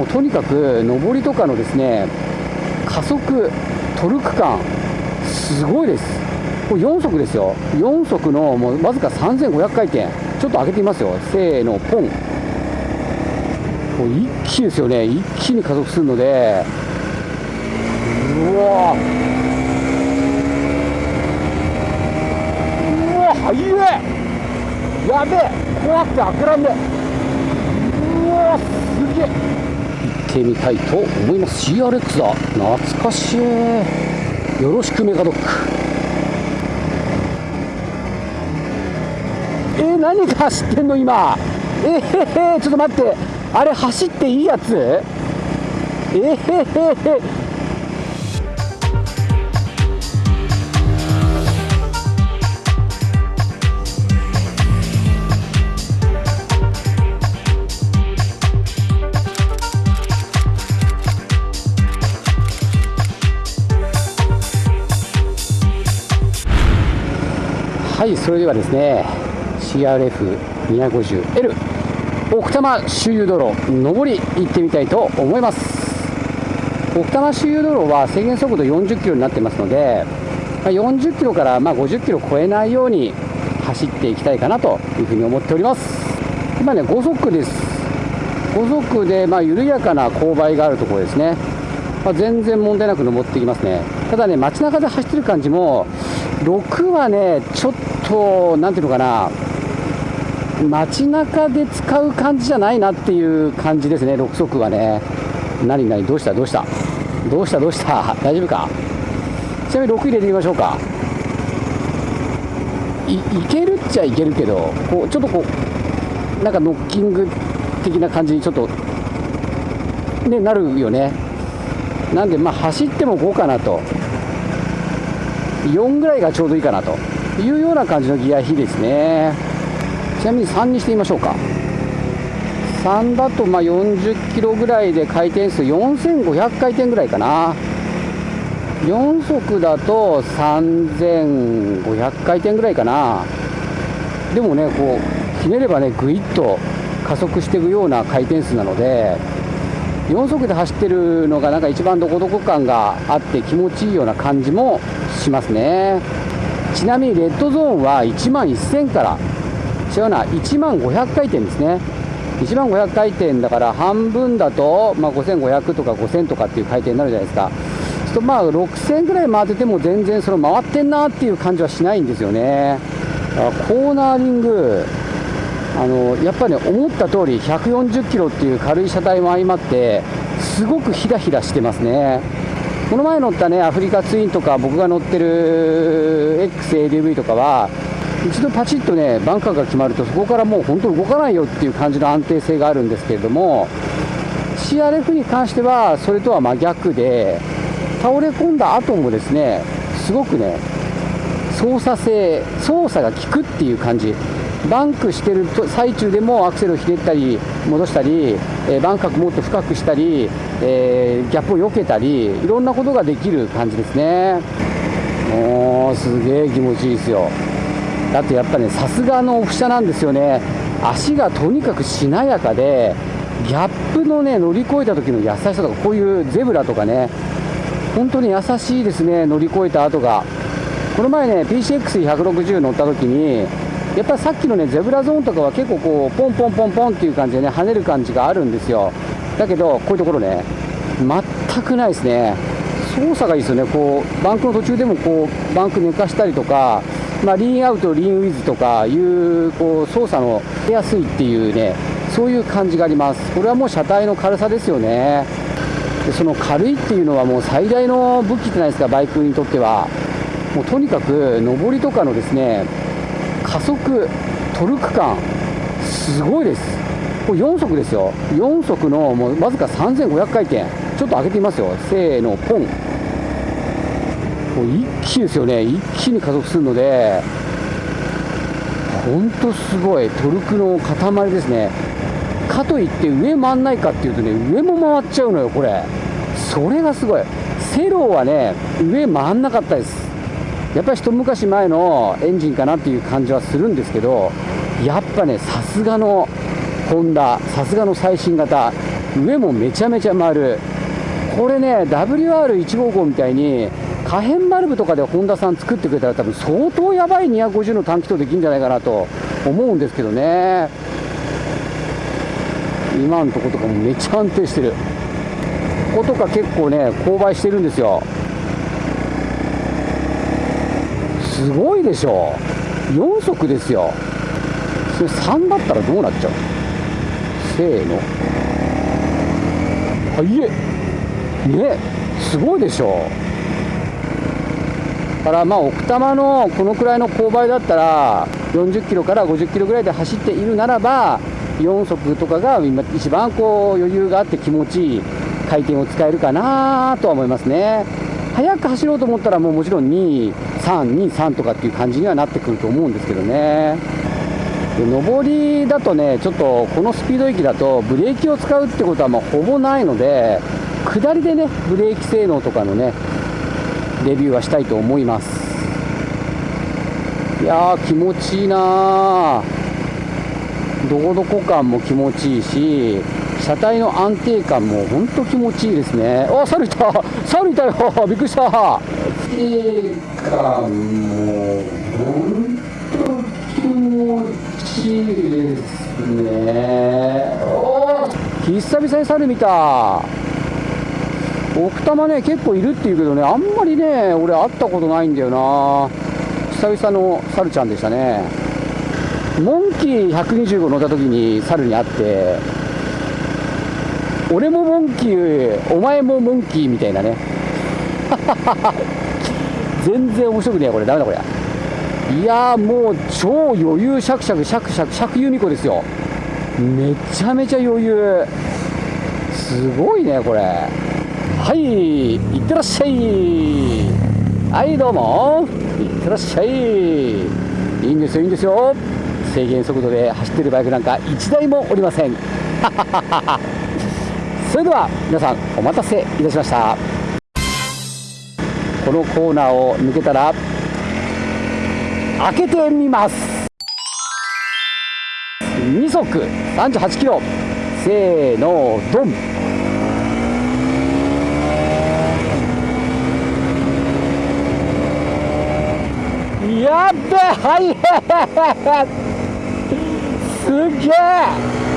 もうとにかく上りとかのですね加速トルク感すごいです。これ4速ですよ。4速のもうわずか3500回転。ちょっと上げてみますよ。せーのポン。一気ですよね。一気に加速するので。うわうわ速えやべえ。怖くて開けらんねうわすげえ。ってみたいと思います。CRX だ。懐かしい。よろしくメガドック。えー、何が走ってんの今？えー、へちょっと待って。あれ走っていいやつ？えー、はいそれではですね CRF250L 奥多摩周遊道路上り行ってみたいと思います。奥多摩周遊道路は制限速度40キロになってますので、ま40キロからま50キロ超えないように走っていきたいかなというふうに思っております。今ね5速です。5速でま緩やかな勾配があるところですね、まあ、全然問題なく登っていきますね。ただね街中で走ってる感じも6はねちょっとなんていうのかな。街中で使う感じじゃないなっていう感じですね6速はね。何何どうした？どうした？どうした？どうした？大丈夫か？ちなみに6入れてみましょうか。いいけるっちゃいけるけどこうちょっとこうなんかノッキング的な感じにちょっとねなるよね。なんでまあ走っても5かなと。4ぐらいがちょうどいいかなというような感じのギア比ですね。ちなみに3にしてみましょうか。3だとまあ40キロぐらいで回転数4500回転ぐらいかな。4速だと3500回転ぐらいかな。でもねこうひねればねぐいっと加速していくような回転数なので4速で走ってるのがなんか一番どこどこ感があって気持ちいいような感じもしますね。ちなみにレッドゾーンは1万1000から違うな1万500回転ですね。1万500回転だから半分だと、まあ、5500とか5000とかっていう回転になるじゃないですか。すとまあ6000ぐらい回ってても全然その回ってんなっていう感じはしないんですよね。コーナーリングあのやっぱり、ね、思った通り140キロっていう軽い車体も相まってすごくひらひらしてますね。この前乗ったねアフリカツインとか僕が乗ってる XADV とかは一度パチッとねバンカーが決まるとそこからもう本当動かないよっていう感じの安定性があるんですけれども CRF に関してはそれとは真逆で倒れ込んだ後もですねすごくね操作性操作が効くっていう感じ。バンクしてる最中でもアクセルをひねったり戻したり、えー、バンカーもっと深くしたり、えー、ギャップを避けたりいろんなことができる感じですね。もうすげえ気持ちいいですよ。だってやっぱねさすがのオフ車なんですよね。足がとにかくしなやかでギャップのね乗り越えた時の優しさとかこういうゼブラとかね本当に優しいですね乗り越えた後が。この前ね PCX160 乗った時にやっぱりさっきのねゼブラゾーンとかは結構こうポンポンポンポンっていう感じでね跳ねる感じがあるんですよ。だけどこういうところね全くないですね。操作がいいですよね。こうバンクの途中でもこうバンク寝かしたりとかまあ、リーンアウト、リーンウィズとかいうこう操作の出やすいっていうねそういう感じがあります。これはもう車体の軽さですよね。でその軽いっていうのはもう最大の武器じゃないですかバイクにとっては。もうとにかく上りとかのですね加速トルク感すごいです。これ4速ですよ。4速のもうわずか3500回転。ちょっと上げてみますよ。せーのポン。一気ですよね。一気に加速するので。本当すごい。トルクの塊ですね。かといって上回んないかっていうとね上も回っちゃうのよこれ。それがすごい。セローはね上回んなかったです。やっぱり一昔前のエンジンかなっていう感じはするんですけどやっぱねさすがのホンダさすがの最新型上もめちゃめちゃ丸。これね WR155 みたいに可変バルブとかでホンダさん作ってくれたら多分相当やばい250の短気筒できるんじゃないかなと思うんですけどね。今のとことかもめっちゃ安定してる。こことか結構ね勾配してるんですよ。すごいでしょ。4速ですよ。それ3だったらどうなっちゃう？せーの。はいえ。ねすごいでしょ。だからまあ奥多摩のこのくらいの勾配だったら40キロから50キロぐらいで走っているならば4速とかが今一番こう余裕があって気持ちいい回転を使えるかなとは思いますね。速く走ろうと思ったらもうもちろん2、3、2、3とかっていう感じにはなってくると思うんですけどね。で上りだとねちょっとこのスピード域だとブレーキを使うってことはまあほぼないので下りでねブレーキ性能とかのねレビューはしたいと思います。いやー気持ちいいなどこどこ感も気持ちいいし車体の安定感も本当気持ちいいですね。あ猿いた。猿いたよ。びっくりした。安定感も。本当気持ちいいですね。お久々に猿見た。奥多摩ね結構いるっていうけどねあんまりね俺会ったことないんだよな。久々の猿ちゃんでしたね。モンキー125乗った時に猿に会って俺もモンキーお前もモンキーみたいなね。全然面白くねえこれ。ダメだこれ。いやもう超余裕シャクシャクシャクシャクシャク由美子ですよ。めちゃめちゃ余裕。すごいねこれ。はいいってらっしゃい。はいどうも。いってらっしゃい。いいんですよいいんですよ。制限速度で走ってるバイクなんか1台もおりません。そ れでは皆さんお待たせいたしました。このコーナーを抜けたら開けてみます。2速38キロ。せーのドン。やっべはい。すげえ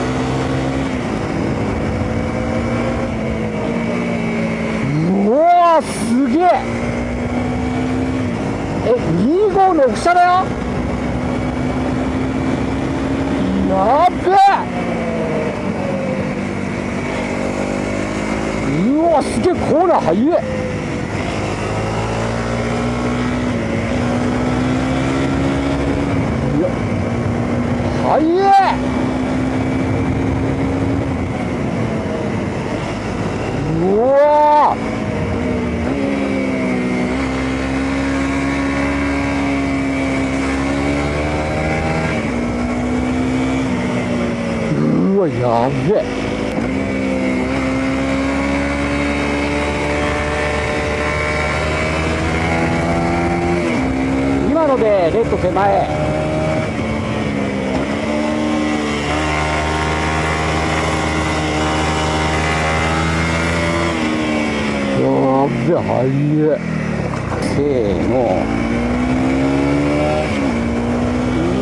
うわすげえ。え25の下だよやっべうわすげえコーナー速え速えうわうわやべえ。今のでレッド手前。やべはい。えせーの。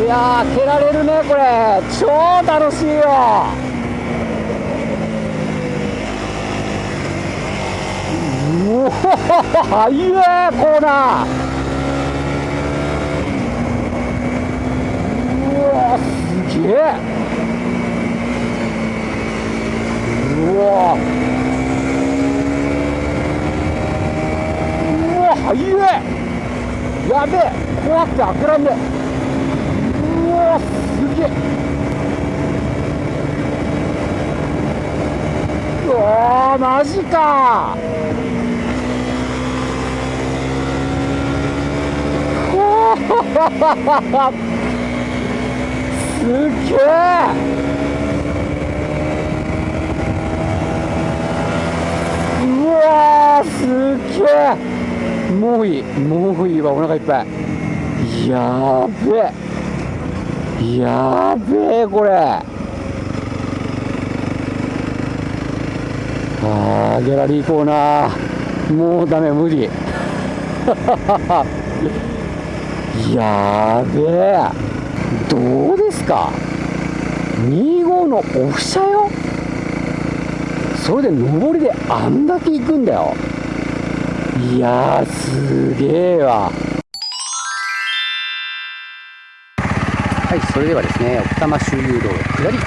いやー蹴られるねこれ。超楽しいよ。うおはいえコーナー。うわすげえ。うわうわ速えやべえ怖くて開けらんねうわすげえ。うわマジか。すげえ。うわすげえ。もういいもういいわお腹いっぱい。やべえやべえこれ。あーギャラリーコーナー。もうダメ無理。やべえ。どうですか？25のオフ車よ？それで上りであんだけ行くんだよ。いやすげえわ。はいそれではですね奥多摩周遊道下り。行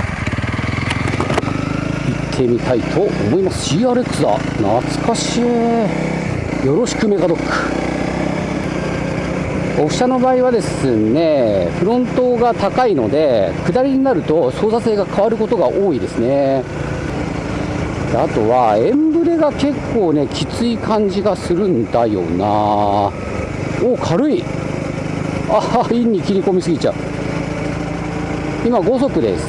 ってみたいと思います。CRX だ。懐かしい。よろしくメガドック。オフ車の場合はですねフロントが高いので下りになると操作性が変わることが多いですね。あとはエンブレが結構ねきつい感じがするんだよな。お軽い。あインに切り込みすぎちゃう。今5速です。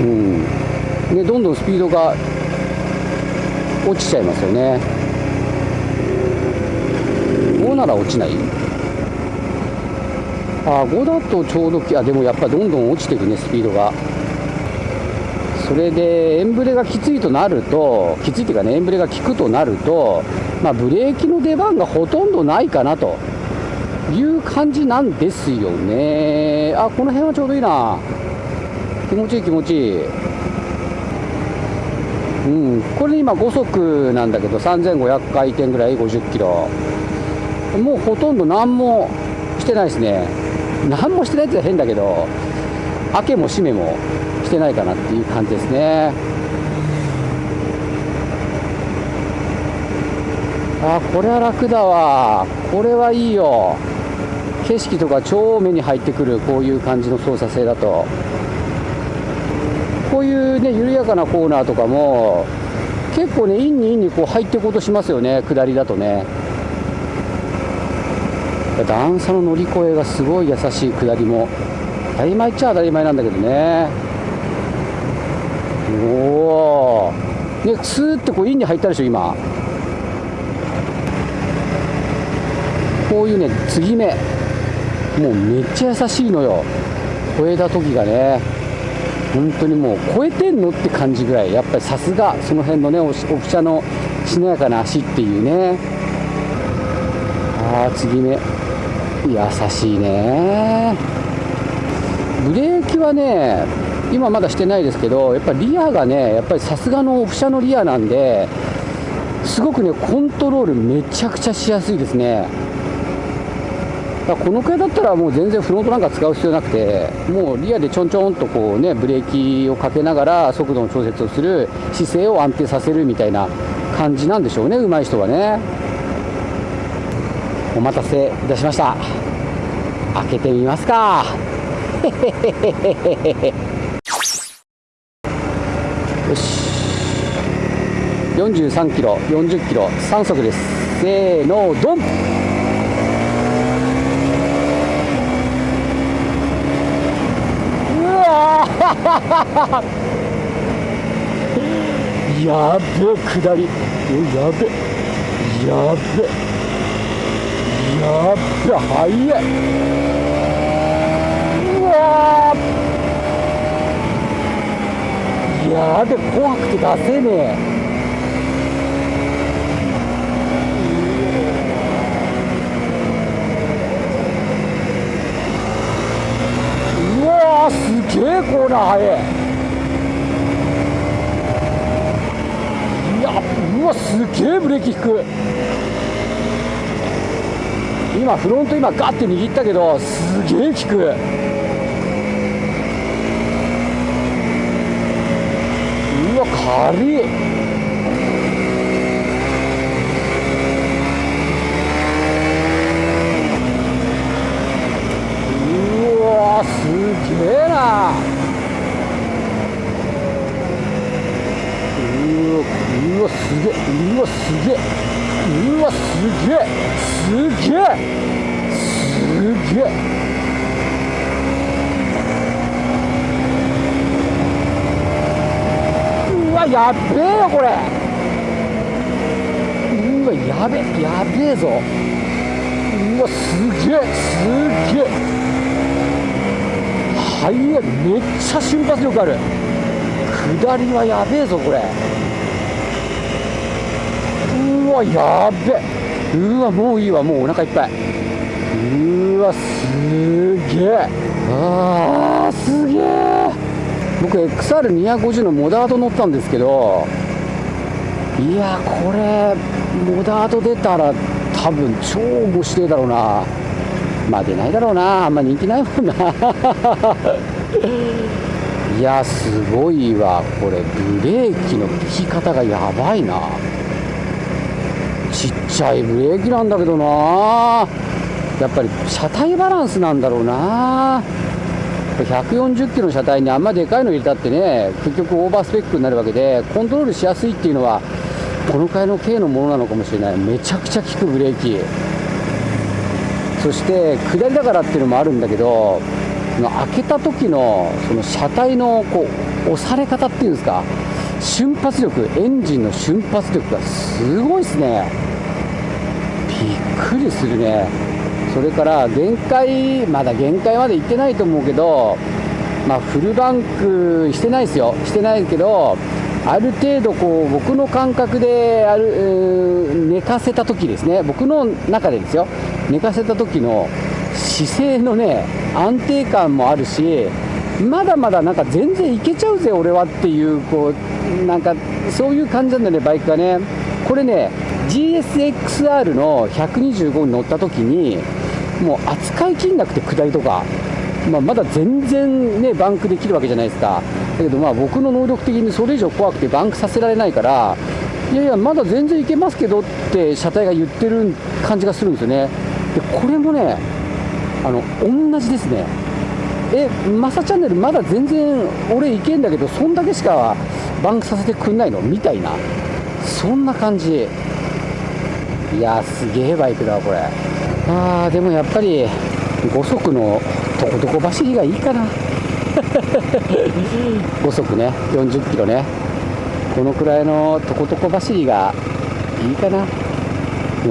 うん。でどんどんスピードが落ちちゃいますよね。なら落ちない。あ5だとちょうどあでもやっぱどんどん落ちていくねスピードが。それでエンブレがきついとなるときついっていうかねエンブレが効くとなると、まあ、ブレーキの出番がほとんどないかなと。いう感じなんですよね。あこの辺はちょうどいいな。気持ちいい気持ちいい。うん。これ今5速なんだけど3500回転ぐらい50キロ。もうほとんど何もしてないですね。何もしてないって変だけど開けも閉めもしてないかなっていう感じですね。あこれは楽だわ。これはいいよ。景色とか超目に入ってくる。こういう感じの操作性だと。こういうね緩やかなコーナーとかも結構ねインにインにこう入っていこうとしますよね。下りだとね。段差の乗り越えがすごい優しい下りも当たり前っちゃ当たり前なんだけどね。おおねスーってこうインに入ったでしょ今。こういうね継ぎ目。もうめっちゃ優しいのよ。超えた時がね。本当にもう超えてんのって感じぐらい。やっぱりさすがその辺のねオフ車のしなやかな足っていうね。ああ継ぎ目。優しいね。ブレーキはね今まだしてないですけどやっぱりリアがねやっぱりさすがのオフ車のリアなんですごくねコントロールめちゃくちゃしやすいですね。だこのくらいだったらもう全然フロントなんか使う必要なくてもうリアでちょんちょんとこうねブレーキをかけながら速度の調節をする姿勢を安定させるみたいな感じなんでしょうね上手い人はね。お待たせいたしました。開けてみますか。よし。43キロ40キロ3速です。せーのドン。やべ下り。やべやべやべ速い。うわやべ怖くて出せねえ。うわすげえコーナー速い。いやうわすげえブレーキ引く。今フロント今ガッて握ったけどすげえ効く。うわ軽い。うわすげえな。うわうわすげえうわすげえ。うわすげえすげえすげえうわやべえよこれ。うわやべえやべえぞ。うわすげえすげえ。はいめっちゃ瞬発力ある。下りはやべえぞこれ。うわやべ。うわもういいわもうお腹いっぱい。うわすげえ。あーすげえ。僕 XR250 のモダード乗ったんですけどいやこれモダード出たら多分超面白いだろうな。まあ出ないだろうな。あんま人気ないもんな。いやすごいわ。これブレーキの効き方がやばいな。ちっちゃいブレーキなんだけどな。やっぱり車体バランスなんだろうな。140キロの車体にあんまでかいの入れたってね結局オーバースペックになるわけでコントロールしやすいっていうのはこのくらいの軽のものなのかもしれない。めちゃくちゃ効くブレーキ。そして下りだからっていうのもあるんだけど開けた時のその車体のこう押され方っていうんですか。瞬発力エンジンの瞬発力がすごいですね。くりするね。それから限界まだ限界まで行ってないと思うけどまあフルバンクしてないですよ。してないけどある程度こう僕の感覚である寝かせた時ですね。僕の中でですよ。寝かせた時の姿勢のね安定感もあるしまだまだなんか全然いけちゃうぜ俺はっていうこうなんかそういう感じなんだねバイクがね。これね GSXR の125に乗った時にもう扱いきんなくて下りとかまあ、まだ全然ねバンクできるわけじゃないですか。だけどまあ僕の能力的にそれ以上怖くてバンクさせられないからいやいやまだ全然いけますけどって車体が言ってる感じがするんですよね。でこれもねあの同じですね。えマサチャンネルまだ全然俺いけんだけどそんだけしかバンクさせてくんないのみたいなそんな感じ。いやすげえバイクだわこれ。あーでもやっぱり5速のとことこ走りがいいかな。5速ね40キロね。このくらいのとことこ走りがいいかな。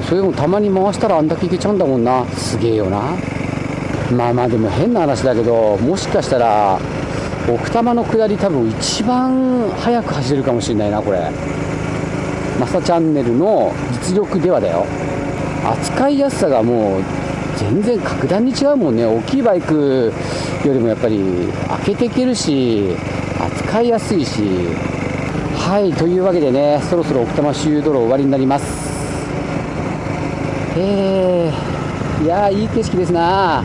それでもたまに回したらあんだけいけちゃうんだもんな。すげえよな。まあまあでも変な話だけどもしかしたら奥多摩の下り多分一番速く走れるかもしれないなこれ。マサチャンネルの実力ではだよ。扱いやすさがもう全然格段に違うもんね。大きいバイクよりもやっぱり開けていけるし扱いやすいし。はいというわけでねそろそろ奥多摩周遊道路終わりになります。えー、いやいい景色ですな。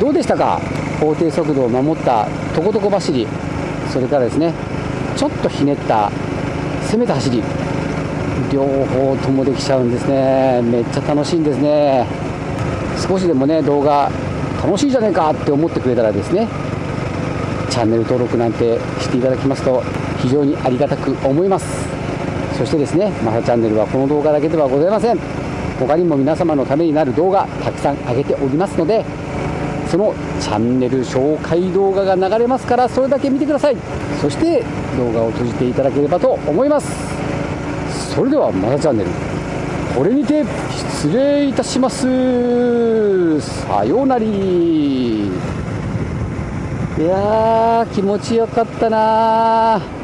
どうでしたか？法定速度を守ったとことこ走り。それからですねちょっとひねった攻めた走り。両方ともできちゃうんですね。めっちゃ楽しいんですね。少しでもね動画楽しいじゃねえかって思ってくれたらですねチャンネル登録なんてしていただきますと非常にありがたく思います。そしてですねマサチャンネルはこの動画だけではございません。他にも皆様のためになる動画たくさん上げておりますのでそのチャンネル紹介動画が流れますからそれだけ見てください。そして動画を閉じていただければと思います。それではまたチャンネル。これにて失礼いたします。さようなり。いやー気持ちよかったな